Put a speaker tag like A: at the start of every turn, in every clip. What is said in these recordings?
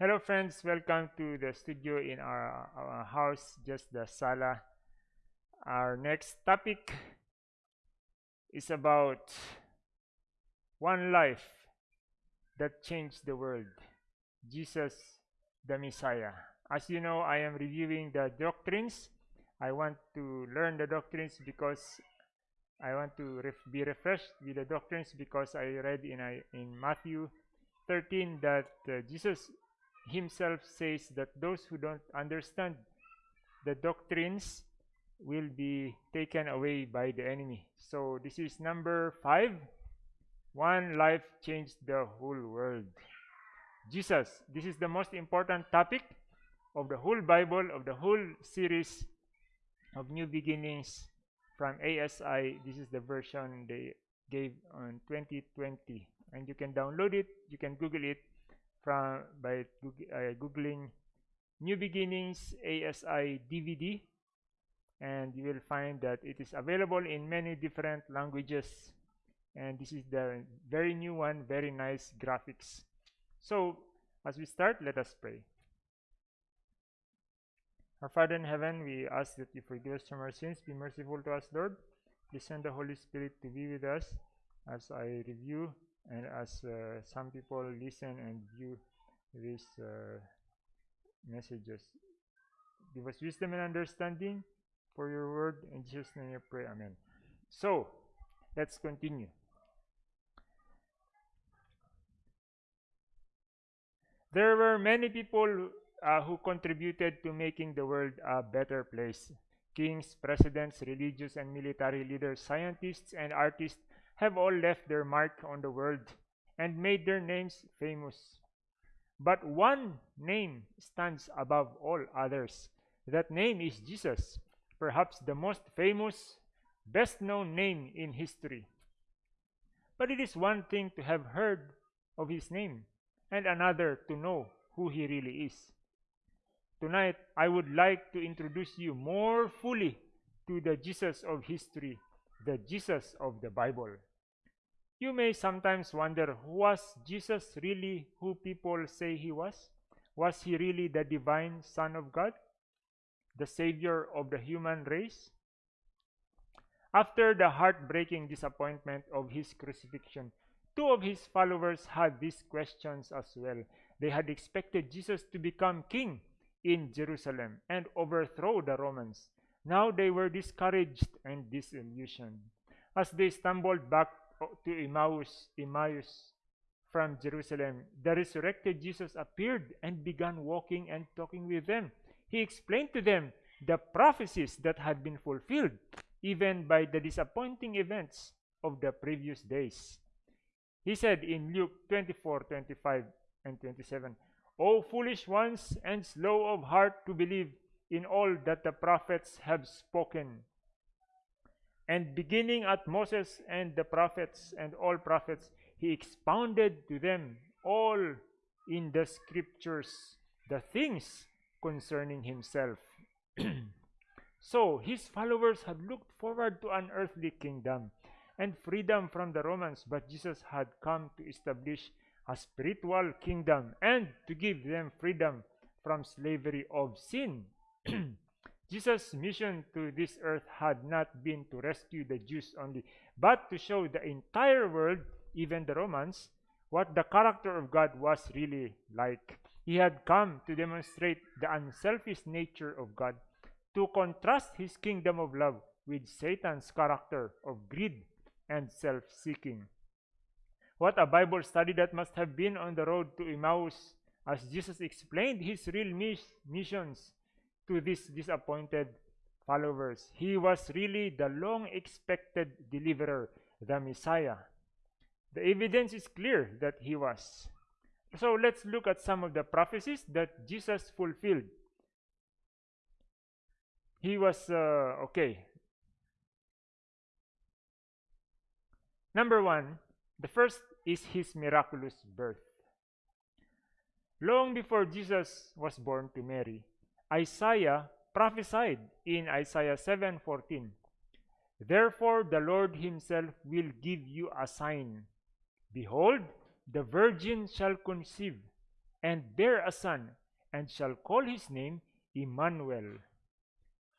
A: Hello friends, welcome to the studio in our, our house, just the sala. Our next topic is about one life that changed the world, Jesus the Messiah. As you know, I am reviewing the doctrines. I want to learn the doctrines because I want to ref be refreshed with the doctrines because I read in, in Matthew 13 that uh, Jesus himself says that those who don't understand the doctrines will be taken away by the enemy. So this is number five. One life changed the whole world. Jesus. This is the most important topic of the whole Bible, of the whole series of New Beginnings from ASI. This is the version they gave on 2020. And you can download it, you can Google it from by uh, googling new beginnings asi dvd and you will find that it is available in many different languages and this is the very new one very nice graphics. So as we start let us pray. Our father in heaven we ask that you forgive us from our sins be merciful to us lord. Please send the holy spirit to be with us as i review and as uh, some people listen and view these uh, messages give us wisdom and understanding for your word. In jesus name I pray amen. So let's continue. There were many people uh, who contributed to making the world a better place. Kings presidents religious and military leaders scientists and artists have all left their mark on the world and made their names famous. But one name stands above all others. That name is Jesus, perhaps the most famous, best known name in history. But it is one thing to have heard of his name, and another to know who he really is. Tonight, I would like to introduce you more fully to the Jesus of history, the Jesus of the Bible. You may sometimes wonder, who was Jesus really who people say he was? Was he really the divine Son of God? The Savior of the human race? After the heartbreaking disappointment of his crucifixion, two of his followers had these questions as well. They had expected Jesus to become king in Jerusalem and overthrow the Romans. Now they were discouraged and disillusioned. As they stumbled back to Emmaus, Emmaus from Jerusalem, the resurrected Jesus appeared and began walking and talking with them. He explained to them the prophecies that had been fulfilled even by the disappointing events of the previous days. He said in Luke 24 25 and 27, O foolish ones and slow of heart to believe in all that the prophets have spoken. And beginning at Moses and the prophets and all prophets, he expounded to them all in the scriptures the things concerning himself. so his followers had looked forward to an earthly kingdom and freedom from the Romans, but Jesus had come to establish a spiritual kingdom and to give them freedom from slavery of sin. Jesus' mission to this earth had not been to rescue the Jews only, but to show the entire world, even the Romans, what the character of God was really like. He had come to demonstrate the unselfish nature of God, to contrast his kingdom of love with Satan's character of greed and self seeking. What a Bible study that must have been on the road to Emmaus as Jesus explained his real mis missions to these disappointed followers. He was really the long expected deliverer, the Messiah. The evidence is clear that he was. So let's look at some of the prophecies that Jesus fulfilled. He was, uh, okay. Number one, the first is his miraculous birth. Long before Jesus was born to Mary, Isaiah prophesied in Isaiah 7:14. Therefore the Lord himself will give you a sign. Behold, the virgin shall conceive and bear a son, and shall call his name Emmanuel.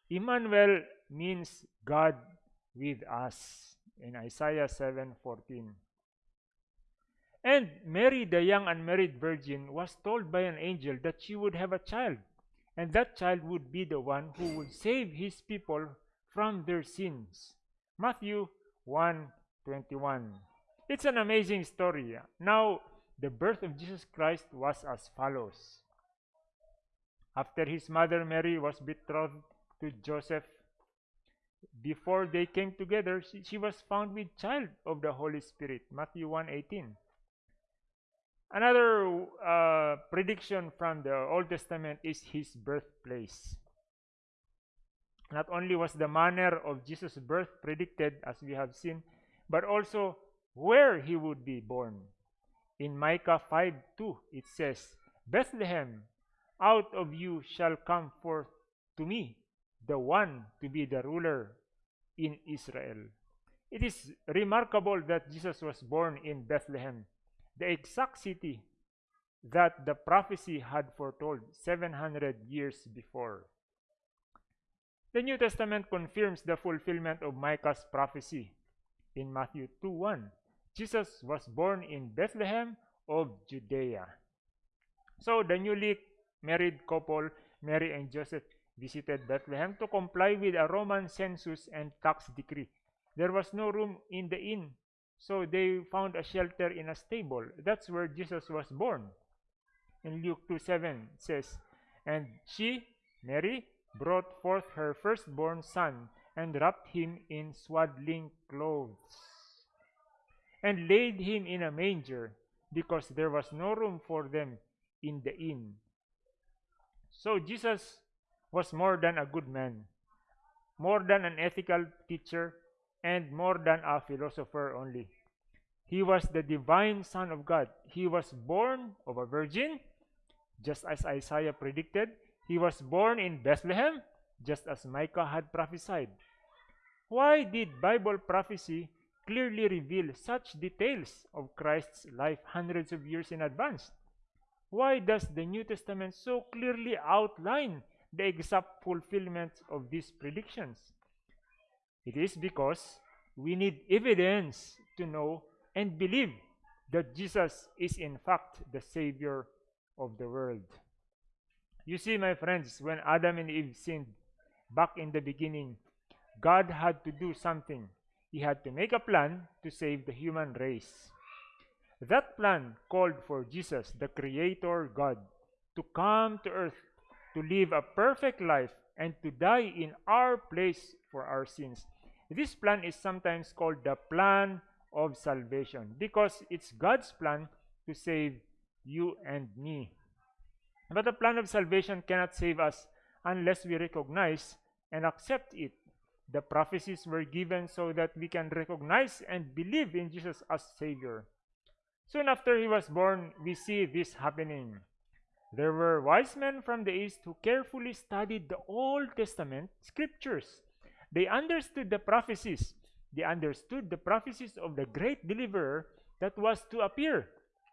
A: Emmanuel means God with us in Isaiah 7:14. And Mary, the young unmarried virgin, was told by an angel that she would have a child, and that child would be the one who would save his people from their sins. Matthew 1:21. It's an amazing story. Now, the birth of Jesus Christ was as follows. After his mother Mary was betrothed to Joseph, before they came together, she, she was found with child of the Holy Spirit. Matthew 1:18. Another uh, prediction from the Old Testament is his birthplace. Not only was the manner of Jesus' birth predicted, as we have seen, but also where he would be born. In Micah 5 2, it says, Bethlehem, out of you shall come forth to me the one to be the ruler in Israel. It is remarkable that Jesus was born in Bethlehem, the exact city that the prophecy had foretold 700 years before. The New Testament confirms the fulfillment of Micah's prophecy in Matthew 2 1. Jesus was born in Bethlehem of Judea. So the newly married couple, Mary and Joseph, visited Bethlehem to comply with a Roman census and tax decree. There was no room in the inn, so they found a shelter in a stable. That's where Jesus was born. In Luke 2 7 says, And she, Mary, brought forth her firstborn son and wrapped him in swaddling clothes and laid him in a manger because there was no room for them in the inn. So Jesus was more than a good man, more than an ethical teacher, and more than a philosopher only. He was the divine Son of God. He was born of a virgin, just as Isaiah predicted. He was born in Bethlehem, just as Micah had prophesied. Why did Bible prophecy clearly reveal such details of Christ's life hundreds of years in advance? Why does the New Testament so clearly outline the exact fulfillment of these predictions? It is because we need evidence to know and believe that Jesus is in fact the Savior of the world. You see, my friends, when Adam and Eve sinned back in the beginning, God had to do something. He had to make a plan to save the human race. That plan called for Jesus, the Creator God, to come to earth to live a perfect life and to die in our place for our sins. This plan is sometimes called the plan of salvation because it's God's plan to save you and me. But the plan of salvation cannot save us unless we recognize and accept it. The prophecies were given so that we can recognize and believe in Jesus as Savior. Soon after he was born, we see this happening. There were wise men from the East who carefully studied the Old Testament scriptures. They understood the prophecies. They understood the prophecies of the great deliverer that was to appear.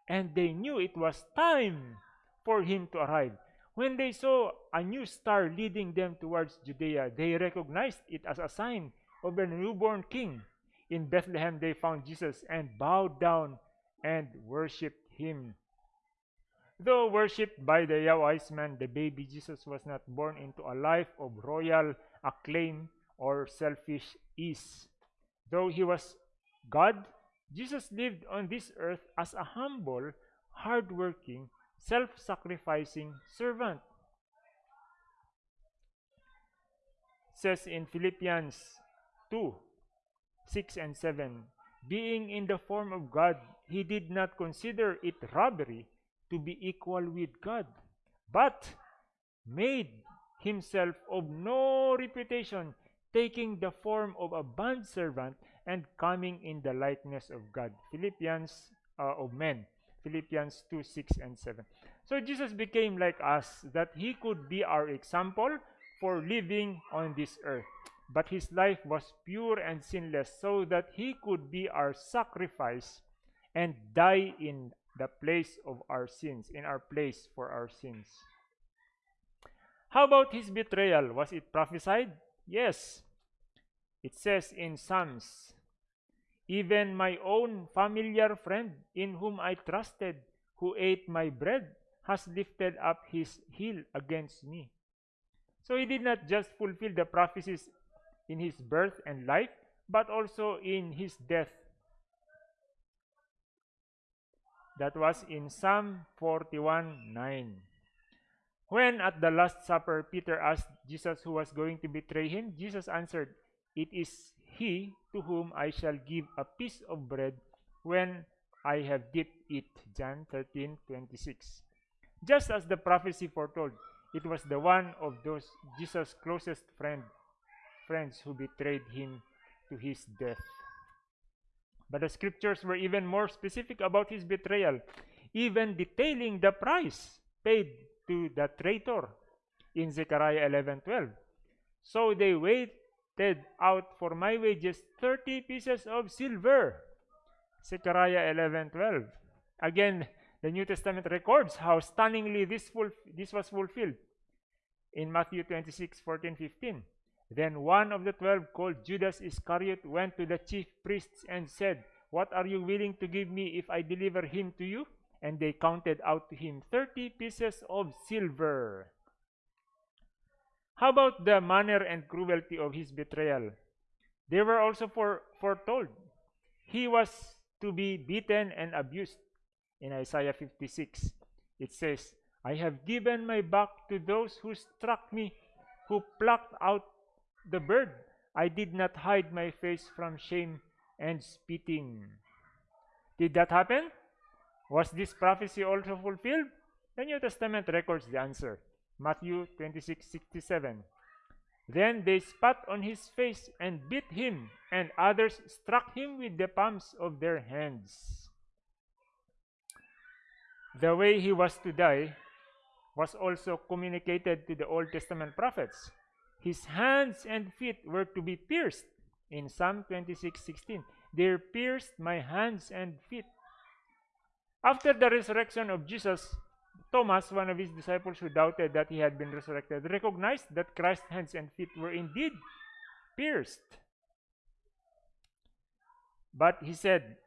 A: And they knew it was time for him to arrive. When they saw a new star leading them towards Judea, they recognized it as a sign of a newborn king. In Bethlehem, they found Jesus and bowed down and worshiped him. Though worshipped by the wise men, the baby Jesus was not born into a life of royal acclaim or selfish ease. Though he was God, Jesus lived on this earth as a humble, hardworking, self-sacrificing servant. It says in Philippians 2, 6 and 7, Being in the form of God, he did not consider it robbery to be equal with God, but made himself of no reputation, taking the form of a bondservant and coming in the likeness of God. Philippians uh, of men. Philippians 2 6 and 7. So Jesus became like us, that he could be our example for living on this earth. But his life was pure and sinless, so that he could be our sacrifice and die in the place of our sins, in our place for our sins. How about his betrayal? Was it prophesied? Yes. It says in Psalms, even my own familiar friend in whom I trusted, who ate my bread, has lifted up his heel against me. So he did not just fulfill the prophecies in his birth and life, but also in his death. That was in Psalm 41 9. When at the Last Supper Peter asked Jesus who was going to betray him, Jesus answered, It is he to whom I shall give a piece of bread when I have dipped it. John 13 26. Just as the prophecy foretold, it was the one of those Jesus' closest friend, friends who betrayed him to his death. But the scriptures were even more specific about his betrayal, even detailing the price paid to the traitor in Zechariah 11:12. So they waited out for my wages 30 pieces of silver. Zechariah 11:12. Again, the New Testament records how stunningly this, this was fulfilled in Matthew 26 14 15. Then one of the twelve, called Judas Iscariot, went to the chief priests and said, What are you willing to give me if I deliver him to you? And they counted out to him 30 pieces of silver. How about the manner and cruelty of his betrayal? They were also for, foretold. He was to be beaten and abused. In Isaiah 56, it says, I have given my back to those who struck me, who plucked out the bird. I did not hide my face from shame and spitting. Did that happen? Was this prophecy also fulfilled? The New Testament records the answer. Matthew 26 67. Then they spat on his face and beat him, and others struck him with the palms of their hands. The way he was to die was also communicated to the Old Testament prophets. His hands and feet were to be pierced. In Psalm 26:16, they pierced my hands and feet. After the resurrection of Jesus, Thomas, one of his disciples who doubted that he had been resurrected, recognized that Christ's hands and feet were indeed pierced. But he said,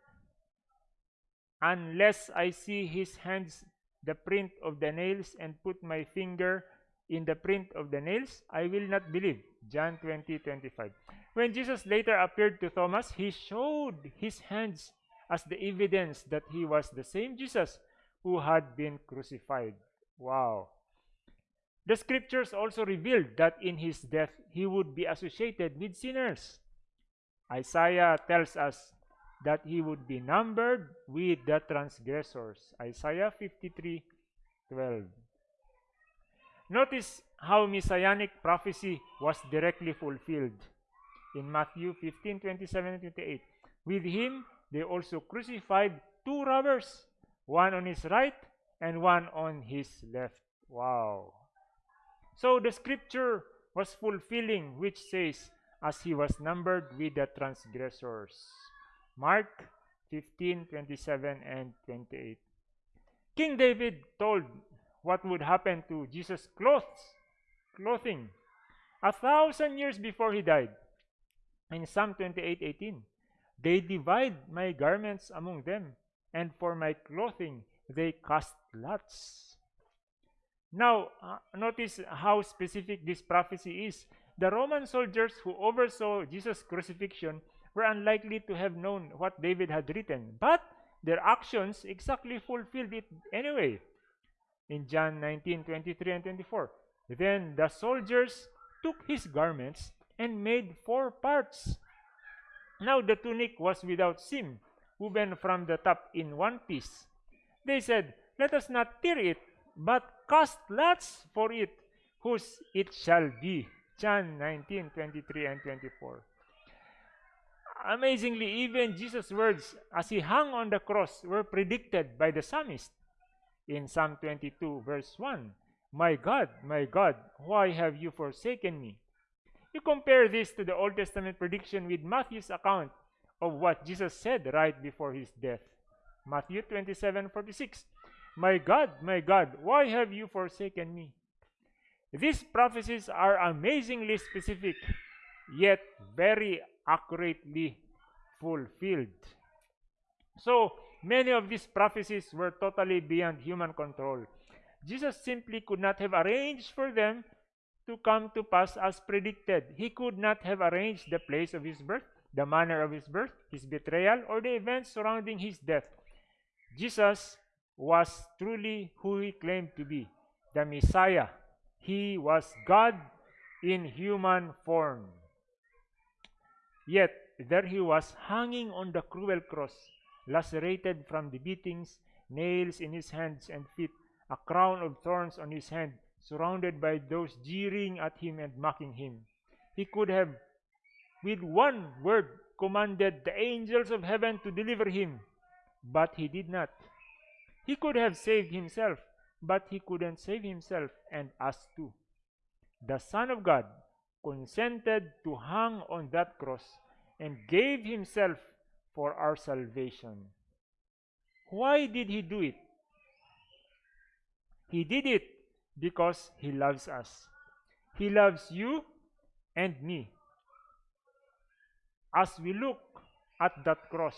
A: Unless I see his hands, the print of the nails, and put my finger in the print of the nails, I will not believe. John 20 25. When Jesus later appeared to Thomas, he showed his hands as the evidence that he was the same Jesus who had been crucified. Wow. The scriptures also revealed that in his death he would be associated with sinners. Isaiah tells us that he would be numbered with the transgressors. Isaiah 53 12. Notice how messianic prophecy was directly fulfilled in Matthew 15 27 28. With him they also crucified two robbers one on his right and one on his left. Wow. So the scripture was fulfilling, which says, as he was numbered with the transgressors. Mark 15, 27, and 28. King David told what would happen to Jesus' clothes, clothing, a thousand years before he died. In Psalm 28, 18, they divide my garments among them, and for my clothing they cast lots. Now, uh, notice how specific this prophecy is. The Roman soldiers who oversaw Jesus' crucifixion were unlikely to have known what David had written, but their actions exactly fulfilled it anyway. In John 19 23 and 24, then the soldiers took his garments and made four parts. Now the tunic was without seam, woven from the top in one piece. They said, Let us not tear it, but cast lots for it, whose it shall be. John 19, 23 and 24. Amazingly, even Jesus' words as he hung on the cross were predicted by the psalmist in Psalm 22, verse 1. My God, my God, why have you forsaken me? You compare this to the Old Testament prediction with Matthew's account of what Jesus said right before his death. Matthew 27 46. My God, my God, why have you forsaken me? These prophecies are amazingly specific, yet very accurately fulfilled. So, many of these prophecies were totally beyond human control. Jesus simply could not have arranged for them to come to pass as predicted. He could not have arranged the place of his birth, the manner of his birth, his betrayal, or the events surrounding his death. Jesus was truly who he claimed to be the Messiah. He was God in human form. Yet, there he was hanging on the cruel cross, lacerated from the beatings, nails in his hands and feet, a crown of thorns on his head, surrounded by those jeering at him and mocking him. He could have, with one word, commanded the angels of heaven to deliver him, but he did not. He could have saved himself, but he couldn't save himself and us too. The Son of God consented to hang on that cross and gave himself for our salvation. Why did he do it? He did it because he loves us. He loves you and me. As we look at that cross,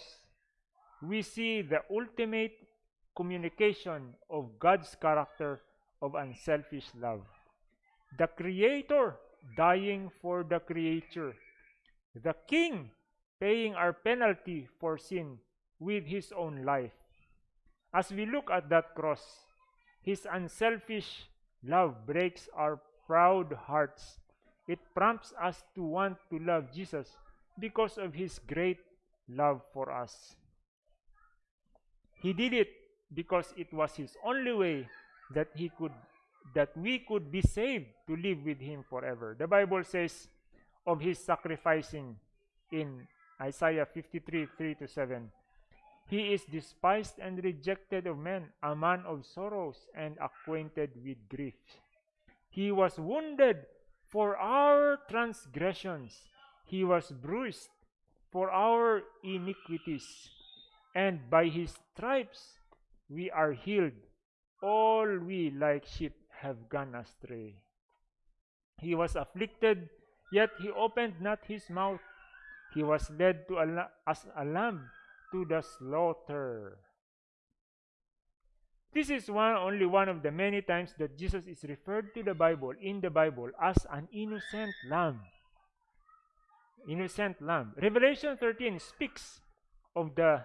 A: we see the ultimate communication of God's character of unselfish love. The Creator dying for the creature. The King paying our penalty for sin with his own life. As we look at that cross, his unselfish love breaks our proud hearts. It prompts us to want to love Jesus because of his great love for us. He did it because it was his only way that he could that we could be saved to live with him forever. The Bible says of his sacrificing in Isaiah 53 3 to 7. He is despised and rejected of men, a man of sorrows and acquainted with grief. He was wounded for our transgressions, he was bruised for our iniquities, and by his stripes we are healed. All we like sheep have gone astray. He was afflicted, yet he opened not his mouth. He was led to a, as a lamb to the slaughter. This is one only one of the many times that Jesus is referred to the Bible in the Bible as an innocent lamb. Innocent lamb. Revelation 13 speaks of the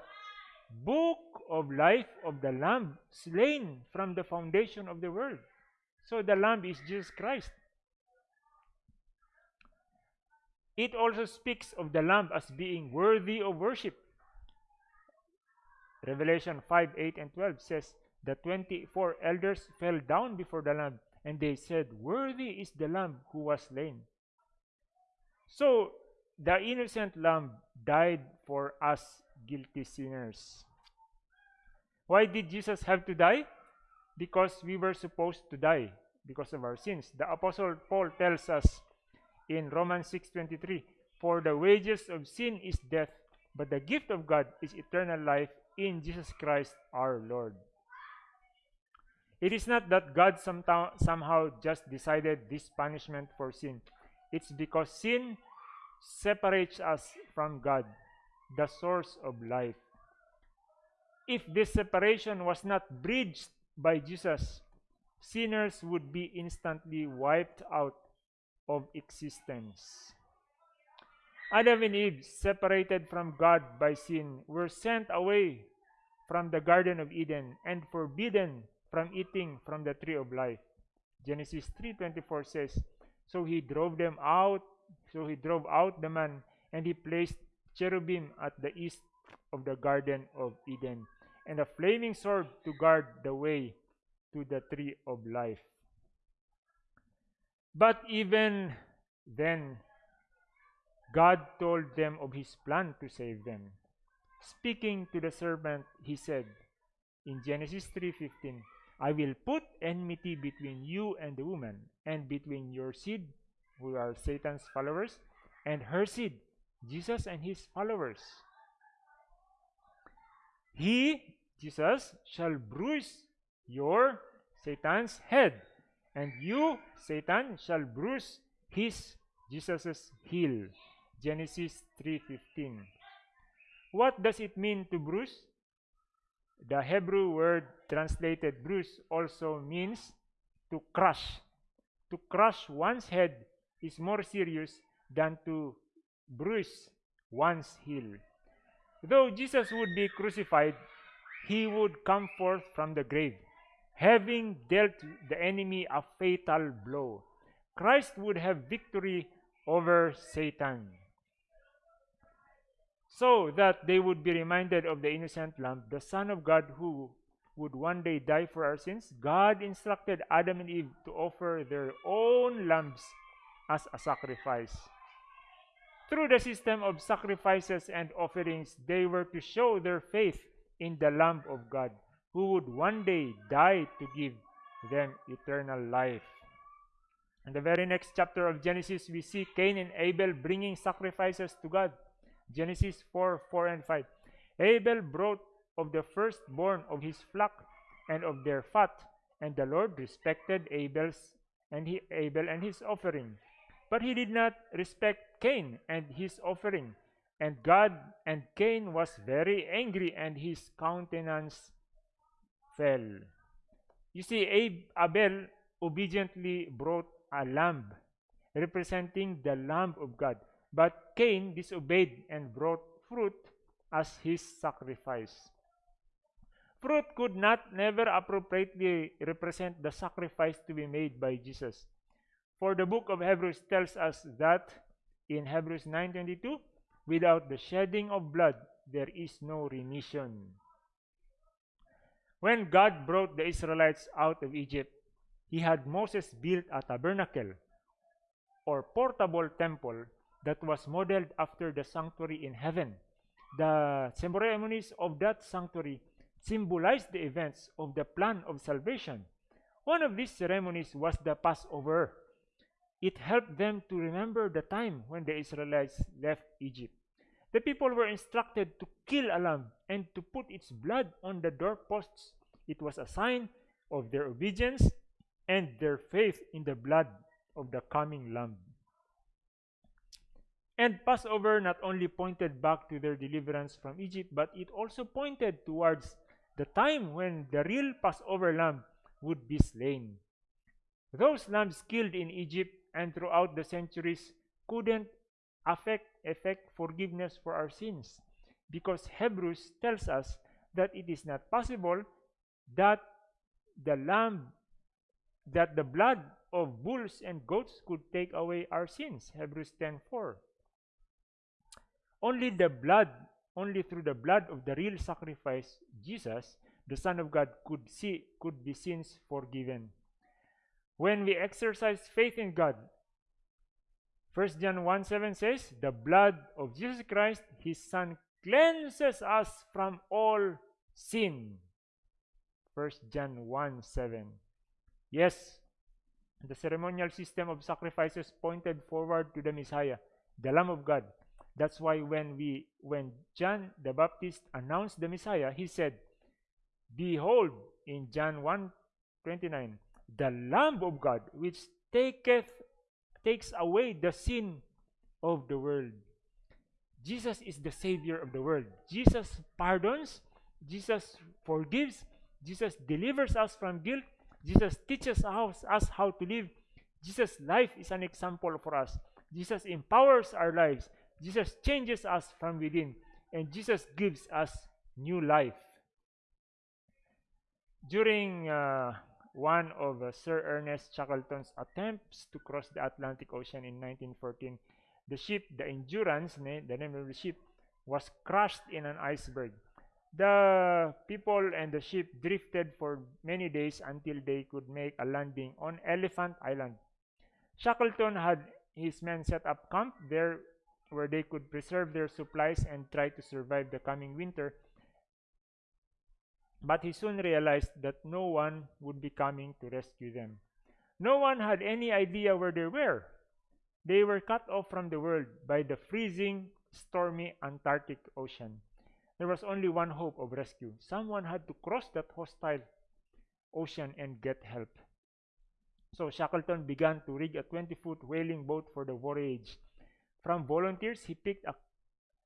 A: book of life of the lamb slain from the foundation of the world. So the lamb is Jesus Christ. It also speaks of the lamb as being worthy of worship. Revelation 5 8 and 12 says, The 24 elders fell down before the lamb, and they said, Worthy is the lamb who was slain. So the innocent lamb died for us guilty sinners. Why did Jesus have to die? Because we were supposed to die because of our sins. The apostle Paul tells us in Romans 6:23, "For the wages of sin is death, but the gift of God is eternal life in Jesus Christ our Lord." It is not that God somehow just decided this punishment for sin. It's because sin separates us from God, the source of life. If this separation was not bridged by Jesus, sinners would be instantly wiped out of existence. Adam and Eve, separated from God by sin, were sent away from the Garden of Eden and forbidden from eating from the tree of life. Genesis 3:24 says, "So he drove them out, so he drove out the man, and he placed cherubim at the east of the Garden of Eden, and a flaming sword to guard the way to the tree of life." But even then, God told them of his plan to save them. Speaking to the serpent, he said in Genesis 3:15, I will put enmity between you and the woman, and between your seed, who are Satan's followers, and her seed, Jesus and his followers. He, Jesus, shall bruise your Satan's head, and you, Satan, shall bruise his Jesus's heel. Genesis 3:15. What does it mean to bruise? The Hebrew word translated bruise also means to crush. To crush one's head is more serious than to bruise one's heel. Though Jesus would be crucified, he would come forth from the grave, having dealt the enemy a fatal blow. Christ would have victory over Satan. So that they would be reminded of the innocent lamb, the Son of God who would one day die for our sins, God instructed Adam and Eve to offer their own lambs as a sacrifice. Through the system of sacrifices and offerings, they were to show their faith in the Lamb of God, who would one day die to give them eternal life. In the very next chapter of Genesis, we see Cain and Abel bringing sacrifices to God. Genesis 4 4 and 5. Abel brought of the firstborn of his flock and of their fat, and the Lord respected Abel's and he, Abel and his offering. But he did not respect Cain and his offering. And God and Cain was very angry, and his countenance fell. You see, Abel obediently brought a lamb, representing the Lamb of God. But Cain disobeyed and brought fruit as his sacrifice. Fruit could not never appropriately represent the sacrifice to be made by Jesus. For the book of Hebrews tells us that in Hebrews 9:22, without the shedding of blood there is no remission. When God brought the Israelites out of Egypt, he had Moses build a tabernacle or portable temple that was modeled after the sanctuary in heaven. The ceremonies of that sanctuary symbolized the events of the plan of salvation. One of these ceremonies was the Passover. It helped them to remember the time when the Israelites left Egypt. The people were instructed to kill a lamb and to put its blood on the doorposts. It was a sign of their obedience and their faith in the blood of the coming lamb. And Passover not only pointed back to their deliverance from Egypt, but it also pointed towards the time when the real Passover lamb would be slain. Those lambs killed in Egypt and throughout the centuries couldn't affect effect forgiveness for our sins. Because Hebrews tells us that it is not possible that the lamb that the blood of bulls and goats could take away our sins. Hebrews 10:4 only the blood, only through the blood of the real sacrifice, Jesus, the Son of God, could see could be sins forgiven. When we exercise faith in God, 1 John 1 7 says, The blood of Jesus Christ, his Son, cleanses us from all sin. 1 John 1 7. Yes, the ceremonial system of sacrifices pointed forward to the Messiah, the Lamb of God, that's why when we when John the Baptist announced the Messiah, he said, Behold, in John 1 29, the Lamb of God, which taketh takes away the sin of the world. Jesus is the Savior of the world. Jesus pardons, Jesus forgives, Jesus delivers us from guilt, Jesus teaches us, us how to live. Jesus' life is an example for us. Jesus empowers our lives. Jesus changes us from within, and Jesus gives us new life. During uh, one of uh, Sir Ernest Shackleton's attempts to cross the Atlantic Ocean in 1914, the ship, the Endurance, the name of the ship, was crushed in an iceberg. The people and the ship drifted for many days until they could make a landing on Elephant Island. Shackleton had his men set up camp there where they could preserve their supplies and try to survive the coming winter. But he soon realized that no one would be coming to rescue them. No one had any idea where they were. They were cut off from the world by the freezing, stormy Antarctic Ocean. there was only one hope of rescue. Someone had to cross that hostile ocean and get help. So Shackleton began to rig a 20-foot whaling boat for the voyage. From volunteers, he picked a,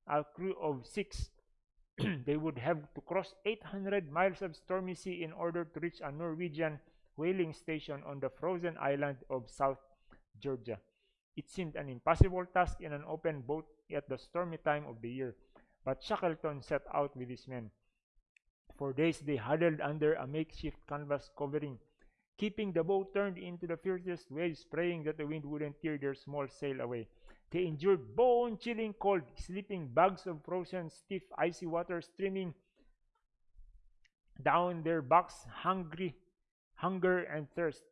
A: a crew of six. they would have to cross 800 miles of stormy sea in order to reach a Norwegian whaling station on the frozen island of South Georgia. It seemed an impossible task in an open boat at the stormy time of the year, but Shackleton set out with his men. For days they huddled under a makeshift canvas covering, keeping the boat turned into the fiercest waves, praying that the wind wouldn't tear their small sail away. They endured bone-chilling cold, sleeping bags of frozen, stiff, icy water streaming down their backs, hungry, hunger and thirst.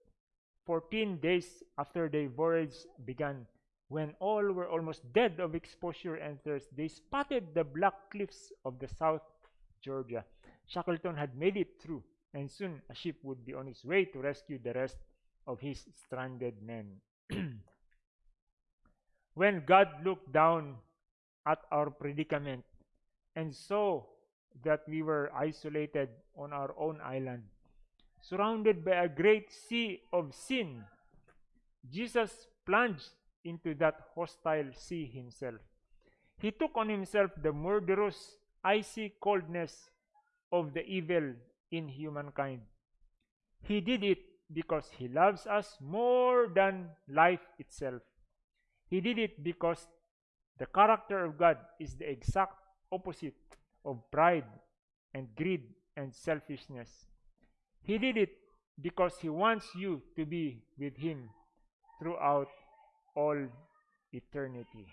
A: Fourteen days after their voyage began, when all were almost dead of exposure and thirst, they spotted the black cliffs of the South Georgia. Shackleton had made it through, and soon a ship would be on its way to rescue the rest of his stranded men. when God looked down at our predicament and saw that we were isolated on our own island, surrounded by a great sea of sin, Jesus plunged into that hostile sea himself. He took on himself the murderous, icy coldness of the evil in humankind. He did it because he loves us more than life itself. He did it because the character of God is the exact opposite of pride and greed and selfishness. He did it because he wants you to be with him throughout all eternity.